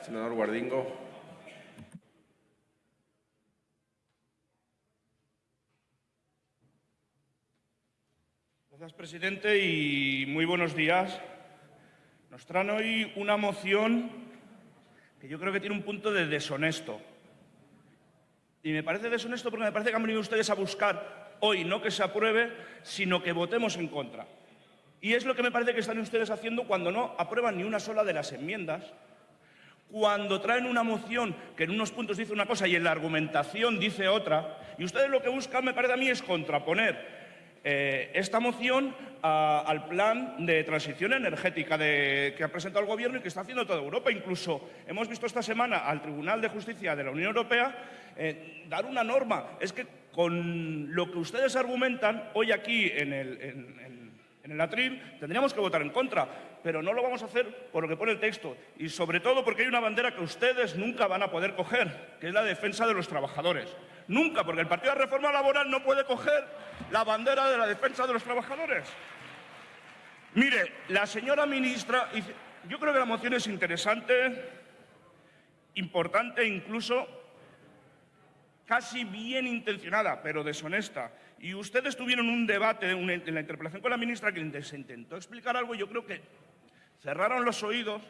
Senador Guardingo. Gracias, presidente, y muy buenos días. Nos traen hoy una moción que yo creo que tiene un punto de deshonesto. Y me parece deshonesto porque me parece que han venido ustedes a buscar hoy no que se apruebe, sino que votemos en contra. Y es lo que me parece que están ustedes haciendo cuando no aprueban ni una sola de las enmiendas cuando traen una moción que en unos puntos dice una cosa y en la argumentación dice otra, y ustedes lo que buscan, me parece a mí, es contraponer eh, esta moción al plan de transición energética que ha presentado el Gobierno y que está haciendo toda Europa. Incluso hemos visto esta semana al Tribunal de Justicia de la Unión Europea eh, dar una norma. Es que con lo que ustedes argumentan hoy aquí en el, en el atril, tendríamos que votar en contra, pero no lo vamos a hacer por lo que pone el texto y sobre todo porque hay una bandera que ustedes nunca van a poder coger, que es la defensa de los trabajadores. Nunca, porque el Partido de Reforma Laboral no puede coger la bandera de la defensa de los trabajadores. Mire, la señora ministra, yo creo que la moción es interesante, importante incluso casi bien intencionada, pero deshonesta. Y ustedes tuvieron un debate en la interpelación con la ministra que se intentó explicar algo yo creo que cerraron los oídos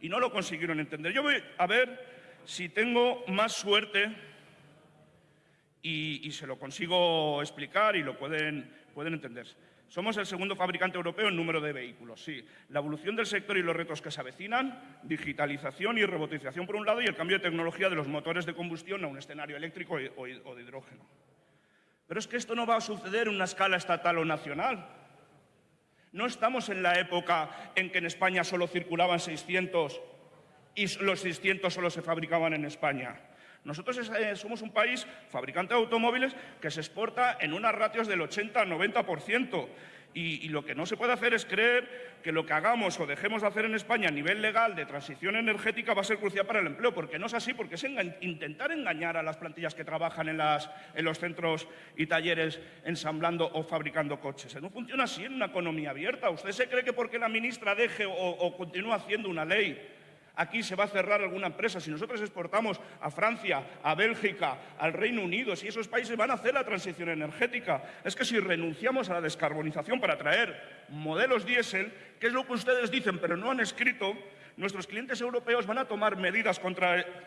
y no lo consiguieron entender. Yo voy a ver si tengo más suerte y, se lo consigo explicar y lo pueden, pueden entender. Somos el segundo fabricante europeo en número de vehículos, sí. La evolución del sector y los retos que se avecinan, digitalización y robotización por un lado y el cambio de tecnología de los motores de combustión a un escenario eléctrico o de hidrógeno. Pero es que esto no va a suceder en una escala estatal o nacional. No estamos en la época en que en España solo circulaban 600 y los 600 solo se fabricaban en España. Nosotros eh, somos un país fabricante de automóviles que se exporta en unas ratios del 80-90%. Y, lo que no se puede hacer es creer que lo que hagamos o dejemos de hacer en España a nivel legal de transición energética va a ser crucial para el empleo, porque no es así, porque es intentar engañar a las plantillas que trabajan en, los centros y talleres ensamblando o fabricando coches. No funciona así en una economía abierta. ¿Usted se cree que porque la ministra deje o continúe haciendo una ley aquí se va a cerrar alguna empresa, si nosotros exportamos a Francia, a Bélgica, al Reino Unido, si esos países van a hacer la transición energética, es que si renunciamos a la descarbonización para traer modelos diésel, que es lo que ustedes dicen pero no han escrito, nuestros clientes europeos van a tomar medidas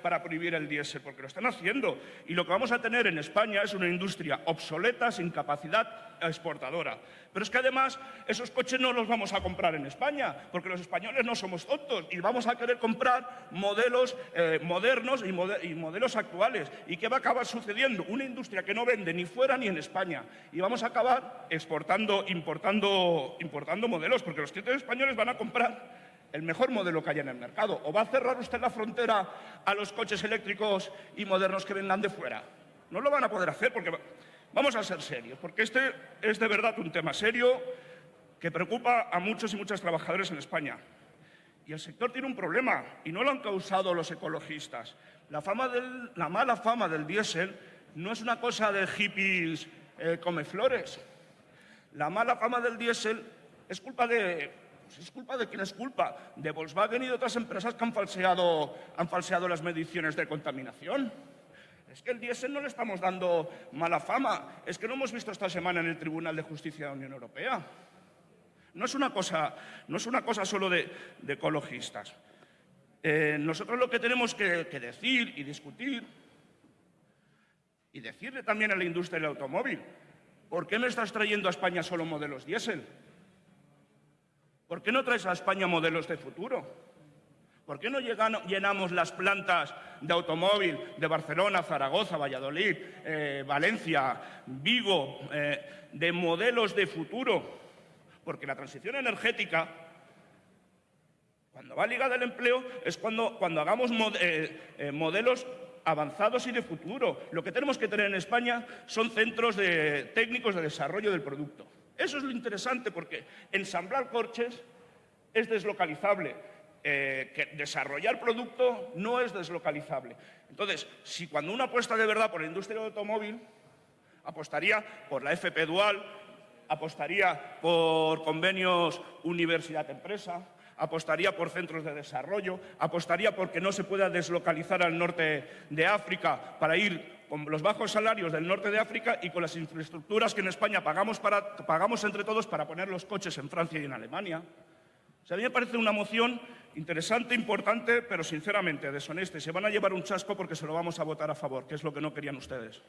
para prohibir el diésel, porque lo están haciendo. Y lo que vamos a tener en España es una industria obsoleta, sin capacidad exportadora. Pero es que además esos coches no los vamos a comprar en España, porque los españoles no somos tontos y vamos a querer comprar modelos eh, modernos y, y modelos actuales. ¿Y qué va a acabar sucediendo? Una industria que no vende ni fuera ni en España. Y vamos a acabar exportando, importando, importando modelos, porque los clientes españoles van a comprar el mejor modelo que haya en el mercado. ¿O va a cerrar usted la frontera a los coches eléctricos y modernos que vengan de fuera? No lo van a poder hacer porque vamos a ser serios, porque este es de verdad un tema serio que preocupa a muchos y muchas trabajadores en España. Y el sector tiene un problema, y no lo han causado los ecologistas. La, mala fama del diésel no es una cosa de hippies eh, come flores. La mala fama del diésel es culpa de pues es culpa de quién es culpa, de Volkswagen y de otras empresas que han falseado, las mediciones de contaminación. Es que el diésel no le estamos dando mala fama, es que lo hemos visto esta semana en el Tribunal de Justicia de la Unión Europea. No es una cosa, no es una cosa solo de, ecologistas. Eh, nosotros lo que tenemos que decir y discutir y decirle también a la industria del automóvil, ¿por qué me estás trayendo a España solo modelos diésel? ¿Por qué no traes a España modelos de futuro? ¿Por qué no llenamos las plantas de automóvil de Barcelona, Zaragoza, Valladolid, eh, Valencia, Vigo, eh, de modelos de futuro? Porque la transición energética, cuando va ligada al empleo, es cuando, cuando hagamos eh, modelos avanzados y de futuro. Lo que tenemos que tener en España son centros de, técnicos de desarrollo del producto. Eso es lo interesante porque ensamblar coches es deslocalizable. Eh, que desarrollar producto no es deslocalizable. Entonces, si cuando uno apuesta de verdad por la industria del automóvil, apostaría por la FP Dual, apostaría por convenios universidad-empresa, apostaría por centros de desarrollo, apostaría por que no se pueda deslocalizar al norte de África para ir con los bajos salarios del norte de África y con las infraestructuras que en España pagamos, entre todos para poner los coches en Francia y en Alemania. O a mí me parece una moción interesante, importante, pero sinceramente deshonesta. Y se van a llevar un chasco porque se lo vamos a votar a favor, que es lo que no querían ustedes.